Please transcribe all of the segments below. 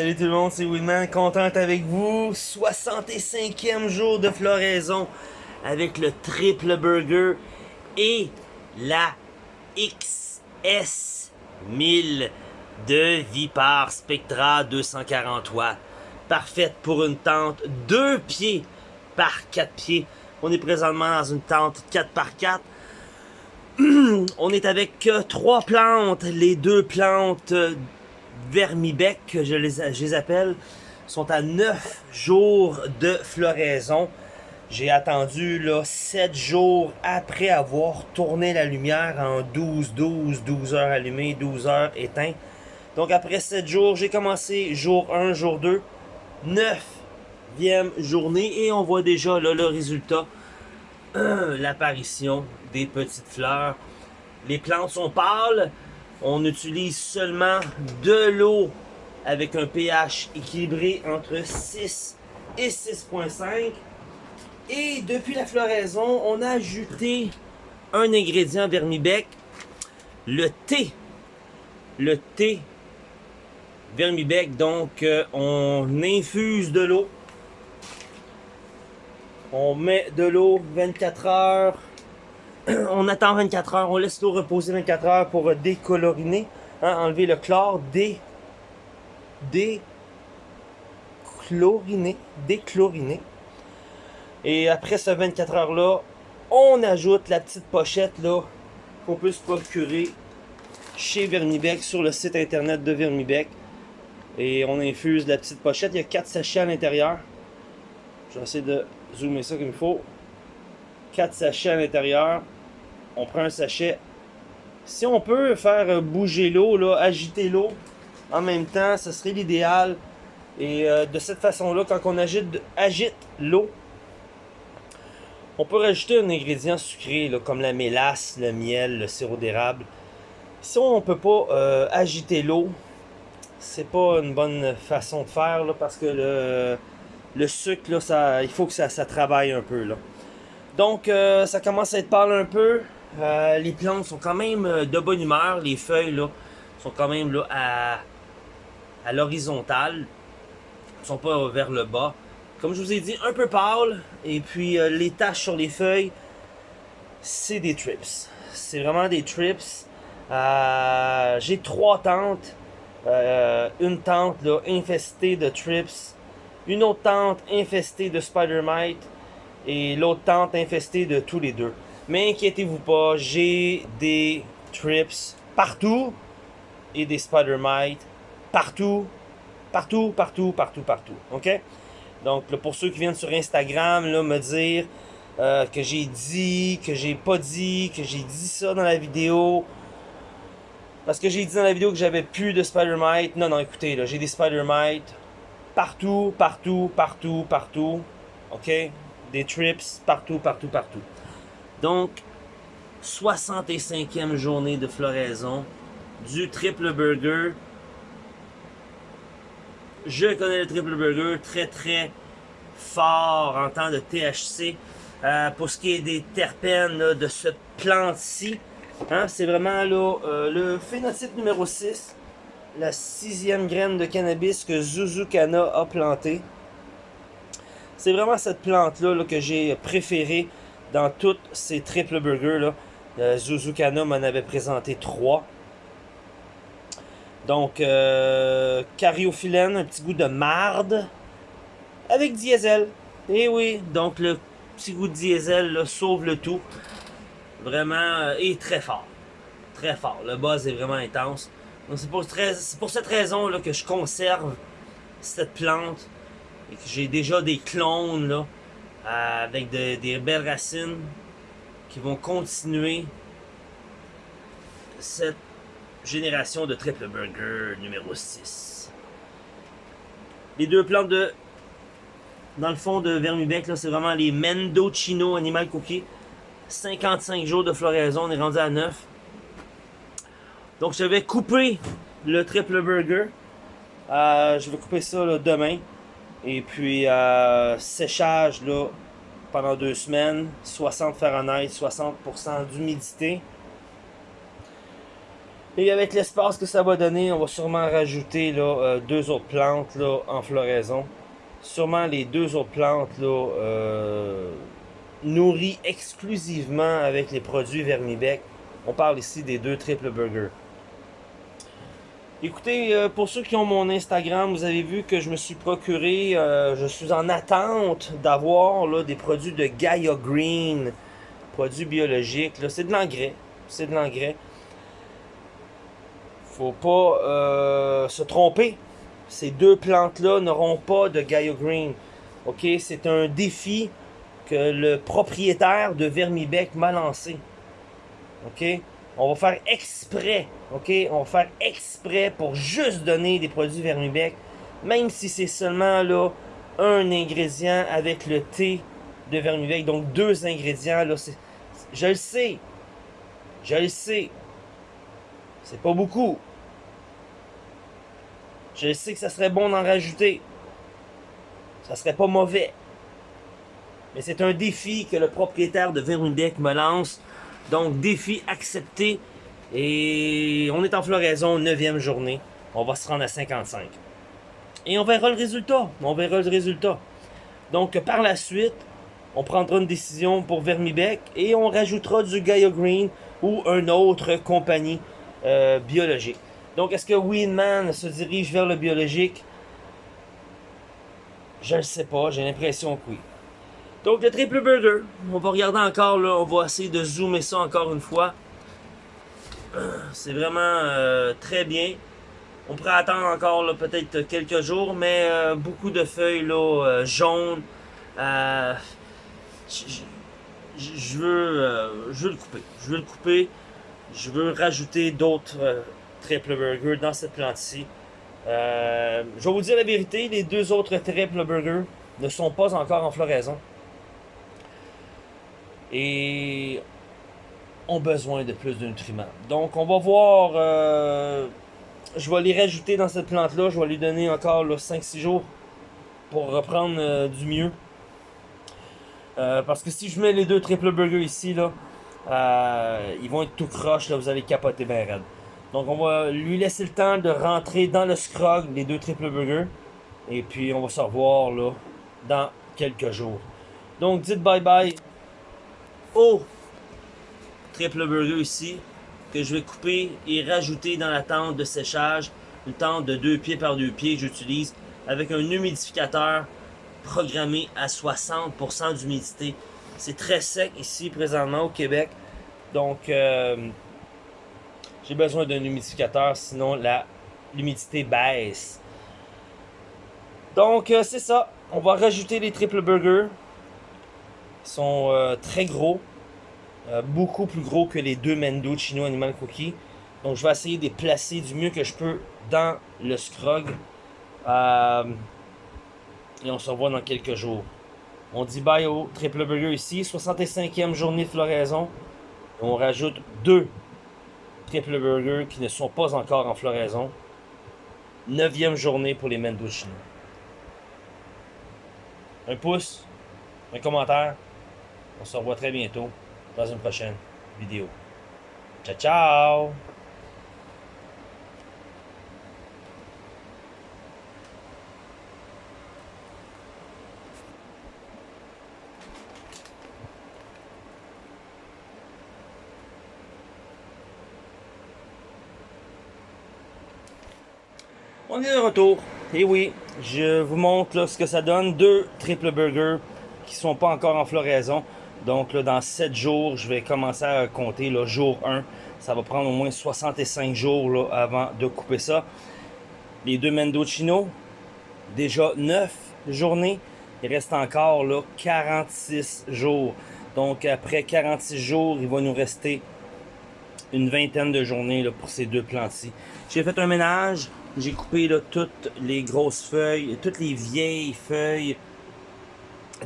Salut tout le monde, c'est Winman, content avec vous. 65e jour de floraison avec le triple burger et la XS1000 de Vipar Spectra 240 watts. Parfaite pour une tente 2 pieds par 4 pieds. On est présentement dans une tente 4 par 4 on est avec euh, trois plantes. Les deux plantes vermibec, je les, je les appelle, sont à 9 jours de floraison. J'ai attendu là 7 jours après avoir tourné la lumière en 12, 12, 12 heures allumées, 12 heures éteint. Donc après 7 jours, j'ai commencé jour 1, jour 2, 9e journée et on voit déjà le résultat, l'apparition des petites fleurs. Les plantes sont pâles, on utilise seulement de l'eau avec un pH équilibré entre 6 et 6.5. Et depuis la floraison, on a ajouté un ingrédient vermibec, le thé. Le thé vermibec, donc euh, on infuse de l'eau. On met de l'eau 24 heures on attend 24 heures, on laisse l'eau reposer 24 heures pour décoloriner, hein, enlever le chlore, dé, déchloriner, déchloriner. Et après ce 24 heures là, on ajoute la petite pochette là qu'on peut se procurer chez Vermibec sur le site internet de Vermibec. Et on infuse la petite pochette, il y a 4 sachets à l'intérieur. Je vais essayer de zoomer ça comme il faut. 4 sachets à l'intérieur. On prend un sachet. Si on peut faire bouger l'eau, agiter l'eau en même temps, ce serait l'idéal. Et euh, de cette façon-là, quand on agite, agite l'eau, on peut rajouter un ingrédient sucré, comme la mélasse, le miel, le sirop d'érable. Si on ne peut pas euh, agiter l'eau, c'est pas une bonne façon de faire, parce que le, le sucre, là, ça, il faut que ça, ça travaille un peu. Là. Donc, euh, ça commence à être pâle un peu. Euh, les plantes sont quand même euh, de bonne humeur. Les feuilles là, sont quand même là, à, à l'horizontale. ne sont pas vers le bas. Comme je vous ai dit, un peu pâle. Et puis, les taches sur les feuilles, c'est des trips. C'est vraiment des trips. J'ai trois tentes. une tente là, infestée de trips. Une autre tente infestée de spider mite et l'autre tente infestée de tous les deux. Mais inquiétez-vous pas, j'ai des trips partout et des spider mites partout, partout, partout, partout, partout. OK? Donc, pour ceux qui viennent sur Instagram, là, me dire euh, que j'ai dit, que j'ai pas dit, que j'ai dit ça dans la vidéo. Parce que j'ai dit dans la vidéo que j'avais plus de spider mites. Non, non, écoutez, là, j'ai des spider mites partout, partout, partout, partout. OK? Des trips partout, partout, partout. Donc, 65e journée de floraison du triple burger. Je connais le triple burger très très fort en temps de THC. Pour ce qui est des terpènes de cette plante-ci, hein, c'est vraiment euh, le phénotype numéro 6, la sixième graine de cannabis que Zuzukana a planté. C'est vraiment cette plante-là que j'ai préférée dans toutes ces triple burgers. Là. Euh, Zuzukana m'en avait présenté trois. Donc, euh, cariophyllène, un petit goût de marde avec diesel. Et eh oui, donc le petit goût de diesel sauve le tout. Vraiment, euh, et très fort. Très fort. Le buzz est vraiment intense. c'est pour, pour, cette raison là, que je conserve cette plante j'ai déjà des clones là, avec des belles racines qui vont continuer cette génération de triple burger numéro 6. Les deux plantes de dans le fond de Vermibec, c'est vraiment les Mendocino Animal Cookie. 55 jours de floraison, on est rendu à 9. Donc je vais couper le triple burger. Euh, je vais couper ça demain. Et puis, euh, séchage là, pendant deux semaines, 60 Fahrenheit, 60% d'humidité. Et avec l'espace que ça va donner, on va sûrement rajouter là, euh, deux autres plantes là, en floraison. Sûrement les deux autres plantes là, euh, nourries exclusivement avec les produits Vermibec. On parle ici des deux triple burgers. Écoutez, euh, pour ceux qui ont mon Instagram, vous avez vu que je me suis procuré, euh, je suis en attente d'avoir des produits de Gaia Green, produits biologiques. C'est de l'engrais, c'est de l'engrais. Faut pas euh, se tromper. Ces deux plantes-là n'auront pas de Gaia Green. Ok, c'est un défi que le propriétaire de Vermibec m'a lancé. Ok, on va faire exprès, ok? On va faire exprès pour juste donner des produits Vermibec, même si c'est seulement là un ingrédient avec le thé de Vermibec, donc deux ingrédients là. Je le sais, je le sais, c'est pas beaucoup. Je sais que ça serait bon d'en rajouter. Ça serait pas mauvais. Mais c'est un défi que le propriétaire de Vermibec me lance donc, défi accepté. Et on est en floraison, 9e journée. On va se rendre à 55. Et on verra le résultat. On verra le résultat. Donc, par la suite, on prendra une décision pour Vermibec et on rajoutera du Gaia Green ou une autre compagnie euh, biologique. Donc, est-ce que Winman se dirige vers le biologique? Je ne sais pas, j'ai l'impression que oui. Donc le triple burger, on va regarder encore là, on va essayer de zoomer ça encore une fois. C'est vraiment euh, très bien. On pourrait attendre encore peut-être quelques jours, mais euh, beaucoup de feuilles là, euh, jaunes. je, veux, je veux le couper. Je veux le couper. Je veux rajouter d'autres triple burgers dans cette plante-ci. je vais vous dire la vérité, les deux autres triple burgers ne sont pas encore en floraison et ont besoin de plus de nutriments. Donc on va voir, euh, je vais les rajouter dans cette plante-là, je vais lui donner encore 5-6 jours pour reprendre euh, du mieux. Euh, parce que si je mets les deux triple burgers ici, là, ils vont être tout croche, là, vous allez capoter bien raide. Donc on va lui laisser le temps de rentrer dans le scrog, les deux triple burgers. Et puis on va se revoir là, dans quelques jours. Donc dites bye bye au triple burger ici que je vais couper et rajouter dans la tente de séchage une tente de 2 pieds par 2 pieds que j'utilise avec un humidificateur programmé à 60% d'humidité. C'est très sec ici présentement au Québec. Donc euh, j'ai besoin d'un humidificateur sinon l'humidité baisse. Donc euh, c'est ça. On va rajouter les triple burgers sont euh, très gros. Euh, beaucoup plus gros que les deux Mendo Chino Animal Cookie. Donc je vais essayer de les placer du mieux que je peux dans le scrog. Euh, et on se revoit dans quelques jours. On dit bye au triple burger ici. 65e journée de floraison. on rajoute deux triple burgers qui ne sont pas encore en floraison. 9e journée pour les Mendo Chino. Un pouce, un commentaire. On se revoit très bientôt dans une prochaine vidéo. Ciao, ciao! On est de retour. Et oui, je vous montre ce que ça donne. Deux triple burgers qui sont pas encore en floraison. Donc là, dans 7 jours, je vais commencer à compter le jour 1. Ça va prendre au moins 65 jours là, avant de couper ça. Les deux Mendocino, déjà 9 journées. Il reste encore là, 46 jours. Donc après 46 jours, il va nous rester une vingtaine de journées là, pour ces deux plantes-ci. J'ai fait un ménage. J'ai coupé là, toutes les grosses feuilles, toutes les vieilles feuilles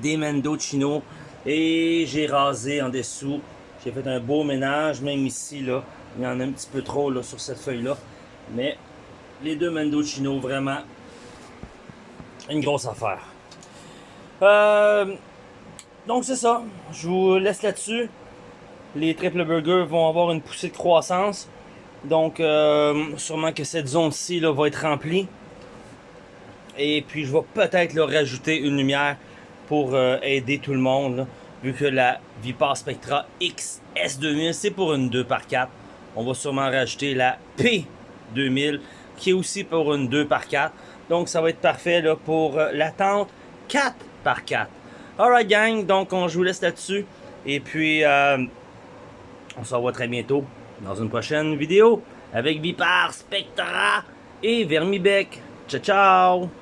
des Mendocino. Et j'ai rasé en dessous. J'ai fait un beau ménage, même ici, là. Il y en a un petit peu trop là, sur cette feuille-là. Mais les deux Mendocino, vraiment, une grosse affaire. Euh, donc c'est ça. Je vous laisse là-dessus. Les triple burgers vont avoir une poussée de croissance. Donc, euh, sûrement que cette zone-ci va être remplie. Et puis, je vais peut-être leur rajouter une lumière pour euh, aider tout le monde. vu que la Vipar Spectra XS2000, c'est pour une 2x4. On va sûrement rajouter la P2000, qui est aussi pour une 2x4. Donc, ça va être parfait pour euh, la tente 4x4. Alright, gang. Donc, on, je vous laisse là-dessus. Et puis, euh, on se revoit très bientôt dans une prochaine vidéo avec Vipar, Spectra et Vermibec. Ciao, ciao!